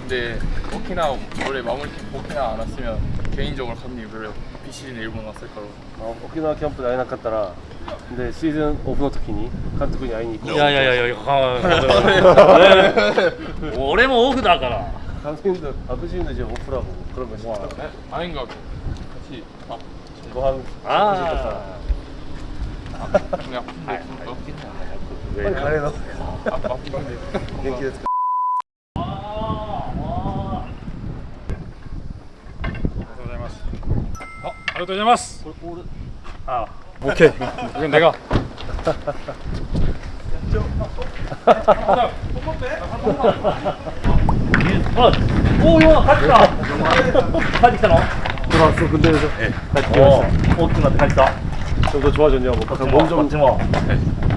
근데 오키나 원래 마무리 캠프 오키나 안 왔으면 개인적으로 감독님 별로 비시즌에 일본 왔을 거라고 あ沖縄キャンプで会えなかったらでシーズンオフの時に監督に会いに行こういやいやいやいや俺もオフだから 감독님도 아버지님도 이제 오프라고 그러면 진짜 에? 아닌가 같이 아 뭐한 아 그냥 아, 빨리 가래요 아, 아픈데元気ですか 아리가토자마스 아 오케이 이건 내가 오 영화 같이 가 같이 가나? 들어왔어 군대에서 예 같이 어 어떻게 나한테 같이 가? 좀더 좋아졌냐고 박상 몸좀 박지마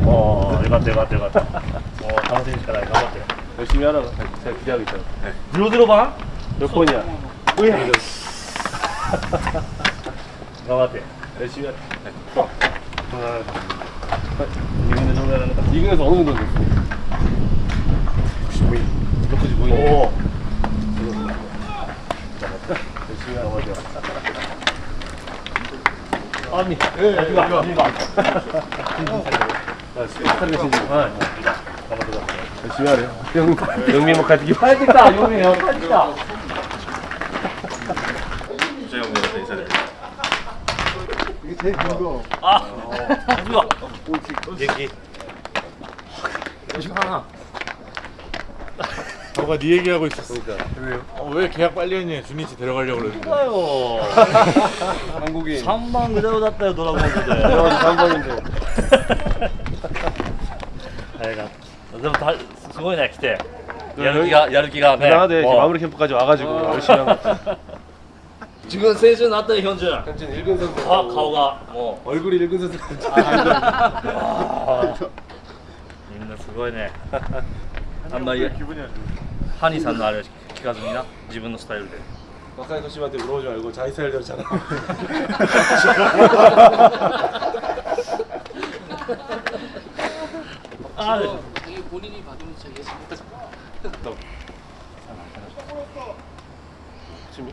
어 이거 같아 이거 같아 이거 같아 어 당신이니까 나 이거 같아 열심히 하라고 제가 기대하고 있잖아 눌러 들어봐 몇 번이야 오예 나한테 열심히 할게 이근에 정도 나간다 이근에서 어느 정도 됐어? 95인 몇 가지 보이네 오. 열심히 하세요 아미 예 이거 이거 스피커를 신지 열심히 하래요. 영민 뭐 가지기 빨리 다 영민 형. 빨리 다. よ帰ってきた 아, 누가? 얘기. 너가 네 얘기하고 있었어. 그러니까 어, 왜 계약 빨리 했냐? 주니치 데려가려고 그랬는데. 아요. 한국인 3만 그대로だったよドラゴンズで。 3번인데 早かったでもたすごいね来て。やる気がやる気がね。 대단하대 もう 마무리 캠프까지 와가지고 열심히 한 거. 지금 세준 났다 현준. 현준 일근 선수. 아 가오가 뭐 얼굴이 일근 선수. 아 님들 아. 수고했네. 한마 기분이 아주. 한이 산 나를 기가줍니다. 지분 스타일로. 막상 도심한테 물어보지 말고 자기 스타일대로 잘하. 아, 네. 이게 본인이 받으면 자기가 잘했다. 지금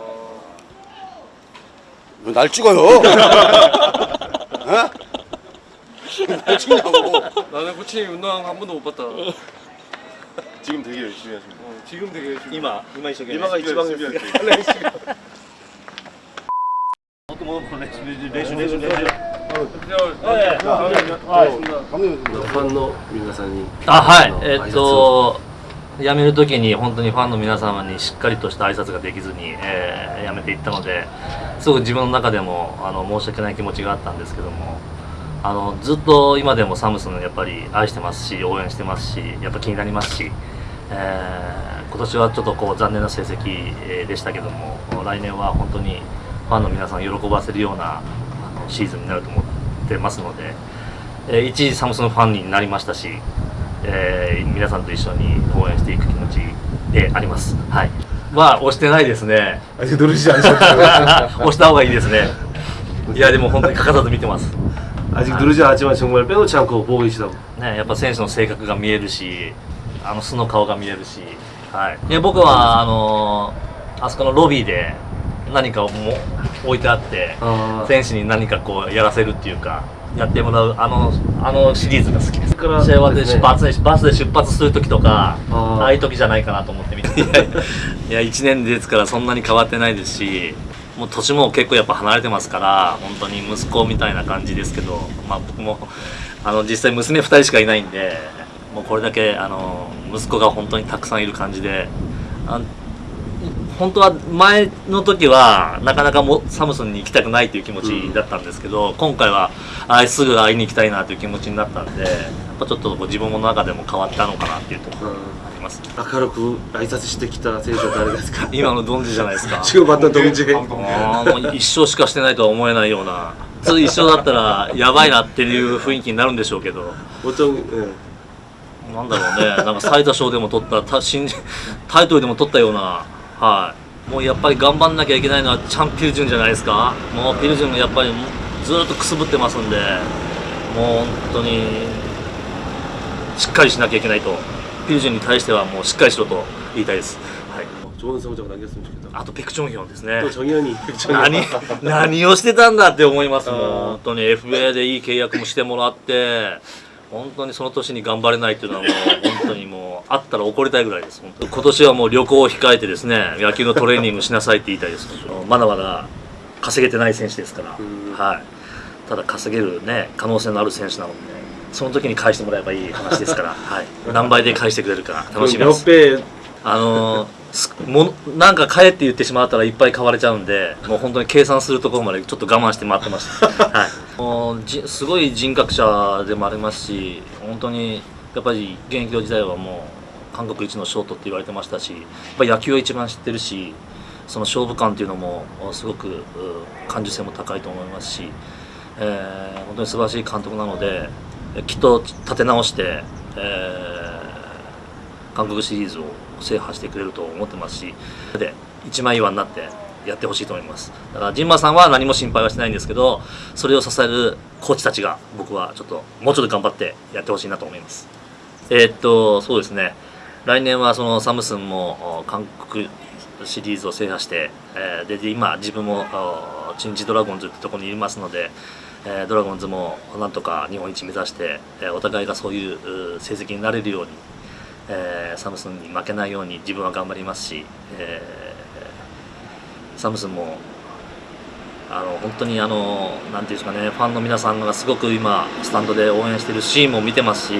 날 찍어요? 어? 날 찍냐고. 나는 코치 운동 한 번도 못 봤다 지금 되게 열심히 하십니다 지금 되게 열심히 今今一生懸命 이마가 이지방 もっと戻って練習練習練習練習 네. 감독님 ファンの皆さんにあはいあのえっと 辞める時に本当にファンの皆様にしっかりとした挨拶ができずに、えー辞めていったのですごく自分の中でもあの申し訳ない気持ちがあったんですけどもあのずっと今でもサムスンやっぱり愛してますし応援してますしやっぱ気になりますし、えー今年はちょっとこう残念な成績でしたけども来年は本当にファンの皆さん喜ばせるようなあのシーズンになると思ってますので、えー一時サムスンファンになりましたし、えー皆さんと一緒に応援していく気持ちであります。はい。まあ押してないですね。 아직 누르시지 않으셨죠? 押した方がいいですね。いやでも本当に欠かさず見てます。 아직 누르지 않았지만 정말 빼놓지 않고 보고 계시다고 ね、やっぱ選手の性格が見えるし、あの素の顔が見えるし、はい。いや僕はあのあそこのロビーで何かをも置いてあって、 아 選手に何かこうやらせるっていうか。 やってもらうあのあのシリーズが好きです。試からですね出発でバスで出発する時とか、あーああいう時じゃないかなと思って見て。いやいや1年ですからそんなに変わってないですし、もう年も結構やっぱ離れてますから、本当に息子みたいな感じですけど、まあ僕もあの実際娘2人しかいないんで、もうこれだけあの息子が本当にたくさんいる感じで、あ本当は前の時はなかなかもサムスンに行きたくないという気持ちだったんですけど、うん、今回はあすぐ会いに行きたいなという気持ちになったんでやっぱちょっと自分の中でも変わったのかなっていうところがあります、うん、明るく挨拶してきた選手は誰ですか？今のドンジじゃないですか。中盤のドンジもう一生しかしてないとは思えないような。普通一生だったらやばいなっていう雰囲気になるんでしょうけど。なんだろうね、なんか最多勝でも取った、た新タイトルでも取ったようなはいもうやっぱり頑張んなきゃいけないのはチャンピルジュンじゃないですかもうピルジュンがやっぱりずっとくすぶってますんでもう本当にしっかりしなきゃいけないとピルジュンに対してはもうしっかりしろと言いたいです、はい、 좋은 성적 남겼으면 좋겠다 あとペクチョンヒョンですね 또 정현이 何何をしてたんだって思いますもんあー本当に FA でいい契約もしてもらって 本当にその年に頑張れないっていうのはもう本当にもうあったら怒りたいぐらいです。本当今年はもう旅行を控えてですね野球のトレーニングしなさいって言いたいです。まだまだ稼げてない選手ですから、うん。はい、ただ稼げるね可能性のある選手なのでその時に返してもらえばいい話ですから、はい、何倍で返してくれるか楽しみです。あのもなんか買えって言ってしまったらいっぱい買われちゃうんでもう本当に計算するところまでちょっと我慢して待ってました、はい、すごい人格者でもありますし本当にやっぱり現役時代はもう韓国一のショートって言われてましたしやっぱ野球を一番知ってるしその勝負感っていうのもすごく感受性も高いと思いますし、えー本当に素晴らしい監督なのできっと立て直して、えー韓国シリーズを制覇してくれると思ってますしで一枚岩になってやってほしいと思います。だからジンマさんは何も心配はしないんですけどそれを支えるコーチたちが僕はちょっともうちょっと頑張ってやってほしいなと思います。えーっとそうですね。来年はそのサムスンも韓国シリーズを制覇して、えーで今自分もおチンジドラゴンズってところにいますので、えードラゴンズもなんとか日本一目指して、えお互いがそういう成績になれるようにえーサムスンに負けないように自分は頑張りますし、えーサムスンもあの本当にあのなんていうんですかねファンの皆さんがすごく今スタンドで応援しているシーンも見てますし、え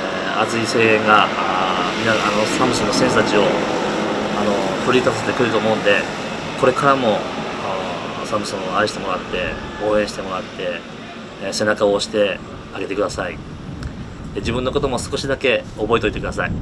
ー熱い声援があーみなあのサムスンの選手たちをあの奮い立たせてくると思うんでこれからもサムスンを愛してもらって応援してもらって、えー背中を押してあげてください。自分のことも少しだけ覚えておいてください